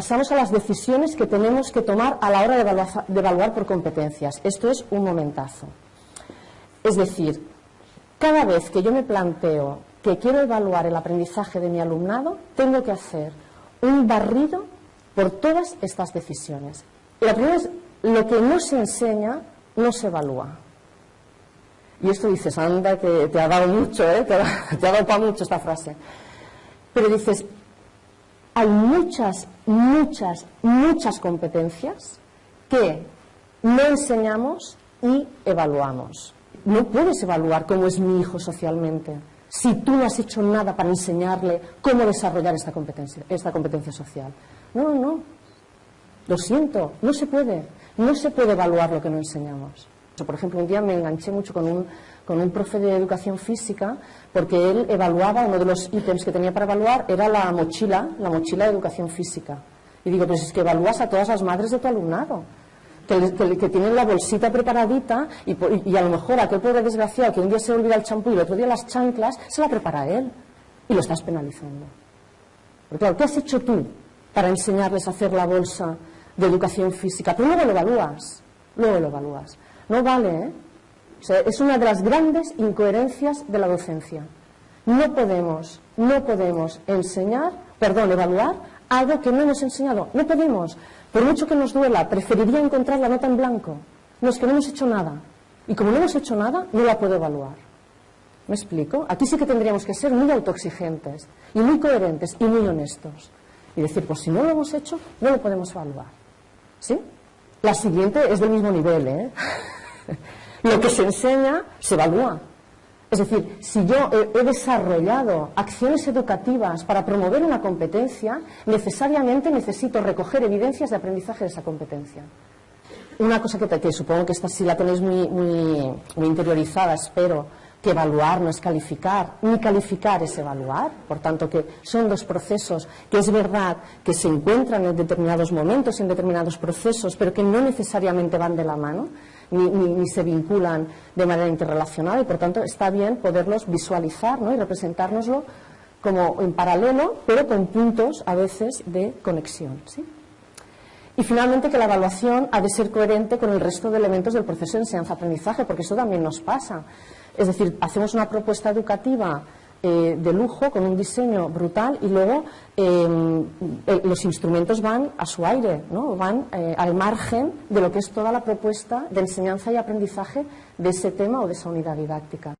Pasamos a las decisiones que tenemos que tomar a la hora de evaluar, por competencias. Esto es un momentazo. Es decir, cada vez que yo me planteo que quiero evaluar el aprendizaje de mi alumnado, tengo que hacer un barrido por todas estas decisiones. Y la primera es, lo que no se enseña, no se evalúa. Y esto dices, anda, te ha dado mucho, ¿eh? te ha dado para mucho esta frase. Pero dices, hay muchas, muchas, muchas competencias que no enseñamos y evaluamos. No puedes evaluar cómo es mi hijo socialmente si tú no has hecho nada para enseñarle cómo desarrollar esta competencia, esta competencia social. No, no. Lo siento, no se puede. No se puede evaluar lo que no enseñamos. Por ejemplo, un día me enganché mucho con un, con un profe de educación física porque él evaluaba, uno de los ítems que tenía para evaluar era la mochila, la mochila de educación física. Y digo, pues es que evalúas a todas las madres de tu alumnado. Que, que, que, tienen la bolsita preparadita y, y, a lo mejor aquel pobre desgraciado que un día se olvida el champú y el otro día las chanclas, se la prepara él y lo estás penalizando. Porque claro, ¿qué has hecho tú para enseñarles a hacer la bolsa de educación física? Pero luego lo evalúas, luego lo evalúas. No vale, ¿eh? O sea, es una de las grandes incoherencias de la docencia. No podemos, no podemos enseñar, perdón, evaluar algo que no hemos enseñado. No podemos. Por mucho que nos duela, preferiría encontrar la nota en blanco. No es que no hemos hecho nada. Y como no hemos hecho nada, no la puedo evaluar. ¿Me explico? Aquí sí que tendríamos que ser muy autoexigentes y muy coherentes y muy honestos. Y decir, pues si no lo hemos hecho, no lo podemos evaluar. ¿Sí? La siguiente es del mismo nivel, ¿eh? Lo que se enseña se evalúa. Es decir, si yo he, desarrollado acciones educativas para promover una competencia, necesariamente necesito recoger evidencias de aprendizaje de esa competencia. Una cosa que, supongo que esta sí la tenéis muy, muy, muy interiorizada, espero, que evaluar no es calificar, ni calificar es evaluar, por tanto que son dos procesos que es verdad que se encuentran en determinados momentos, en determinados procesos, pero que no necesariamente van de la mano, ni, se vinculan de manera interrelacionada y por tanto está bien poderlos visualizar ¿no? y representárnoslo como en paralelo, pero con puntos a veces de conexión. Y finalmente que la evaluación ha de ser coherente con el resto de elementos del proceso de enseñanza-aprendizaje, porque eso también nos pasa. Es decir, hacemos una propuesta educativa eh, de lujo, con un diseño brutal, y luego eh, los instrumentos van a su aire, ¿no? van eh, al margen de lo que es toda la propuesta de enseñanza y aprendizaje de ese tema o de esa unidad didáctica.